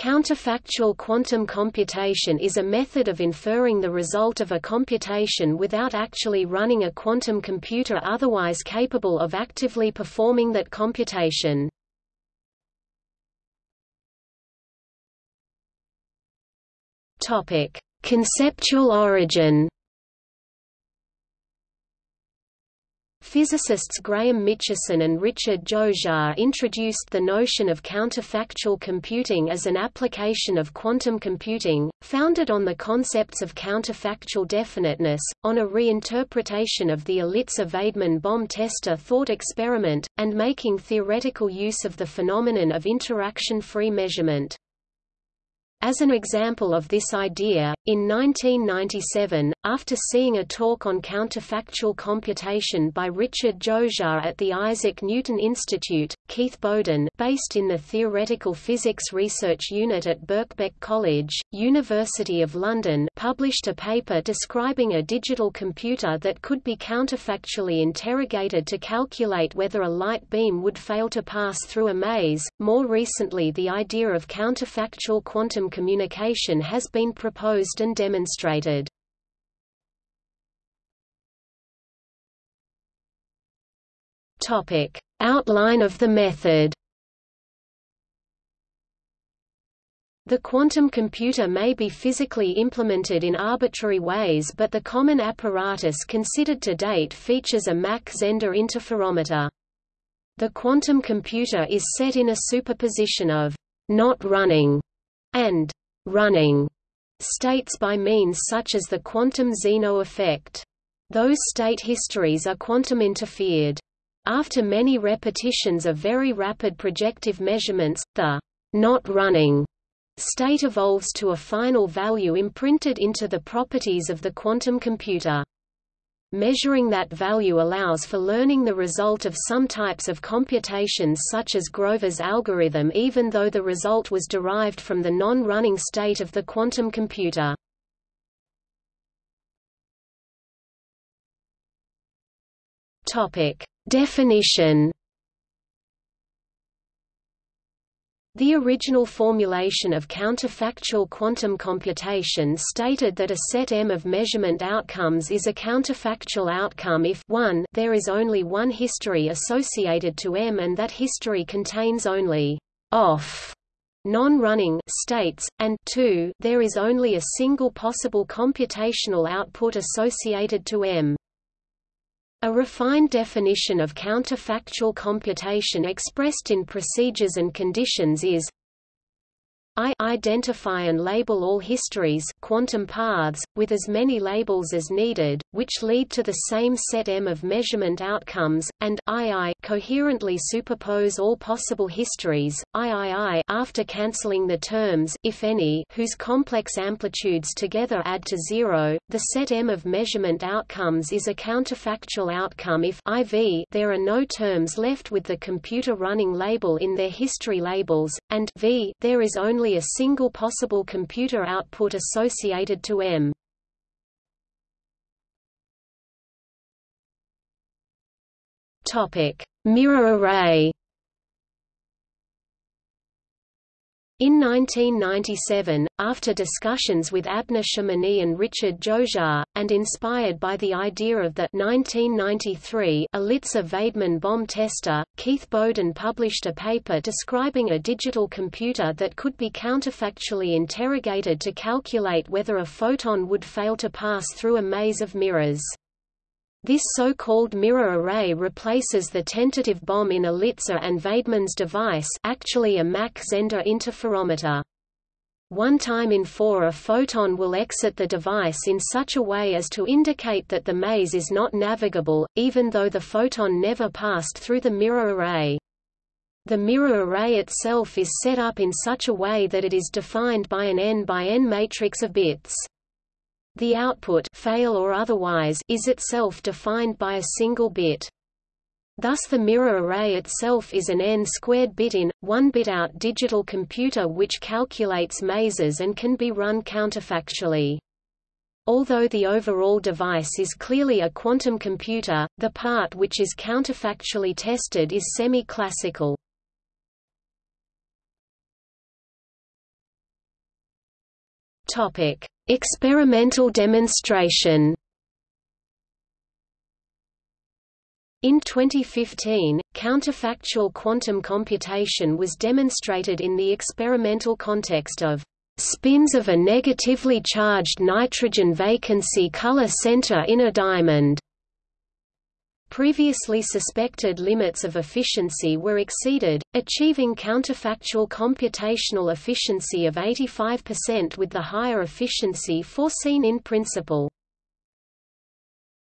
Counterfactual quantum computation is a method of inferring the result of a computation without actually running a quantum computer otherwise capable of actively performing that computation. Conceptual origin Physicists Graham Mitchison and Richard Jozsa introduced the notion of counterfactual computing as an application of quantum computing, founded on the concepts of counterfactual definiteness, on a reinterpretation of the Elitzur-Vaidman bomb tester thought experiment, and making theoretical use of the phenomenon of interaction-free measurement. As an example of this idea, in 1997, after seeing a talk on counterfactual computation by Richard Jozsa at the Isaac Newton Institute, Keith Bowden based in the Theoretical Physics Research Unit at Birkbeck College, University of London published a paper describing a digital computer that could be counterfactually interrogated to calculate whether a light beam would fail to pass through a maze. More recently the idea of counterfactual quantum communication has been proposed and demonstrated. Topic: Outline of the method. The quantum computer may be physically implemented in arbitrary ways but the common apparatus considered to date features a Mach-Zehnder interferometer. The quantum computer is set in a superposition of not running and running states by means such as the quantum Zeno effect. Those state histories are quantum interfered. After many repetitions of very rapid projective measurements, the not running state evolves to a final value imprinted into the properties of the quantum computer. Measuring that value allows for learning the result of some types of computations such as Grover's algorithm even though the result was derived from the non-running state of the quantum computer. Definition The original formulation of counterfactual quantum computation stated that a set M of measurement outcomes is a counterfactual outcome if 1 there is only one history associated to M and that history contains only off non-running states, and 2 there is only a single possible computational output associated to M. A refined definition of counterfactual computation expressed in procedures and conditions is I identify and label all histories quantum paths, with as many labels as needed, which lead to the same set M of measurement outcomes, and II coherently superpose all possible histories, III after cancelling the terms if any, whose complex amplitudes together add to zero. The set M of measurement outcomes is a counterfactual outcome if IV there are no terms left with the computer running label in their history labels, and V there is only only a single possible computer output associated to M. Topic: Mirror array. In 1997, after discussions with Abner Shimony and Richard Jozsa, and inspired by the idea of the 1993 Elitzur-Vaidman bomb tester, Keith Bowden published a paper describing a digital computer that could be counterfactually interrogated to calculate whether a photon would fail to pass through a maze of mirrors. This so-called mirror array replaces the tentative bomb in Elitzur and Vaidman's device actually a Mach Zehnder interferometer. One time in four a photon will exit the device in such a way as to indicate that the maze is not navigable, even though the photon never passed through the mirror array. The mirror array itself is set up in such a way that it is defined by an n by n matrix of bits. The output fail or otherwise is itself defined by a single bit. Thus the mirror array itself is an n-squared bit-in, one-bit out digital computer which calculates mazes and can be run counterfactually. Although the overall device is clearly a quantum computer, the part which is counterfactually tested is semi-classical. Topic: Experimental demonstration. In 2015, counterfactual quantum computation was demonstrated in the experimental context of spins of a negatively charged nitrogen vacancy color center in a diamond. Previously suspected limits of efficiency were exceeded, achieving counterfactual computational efficiency of 85% with the higher efficiency foreseen in principle.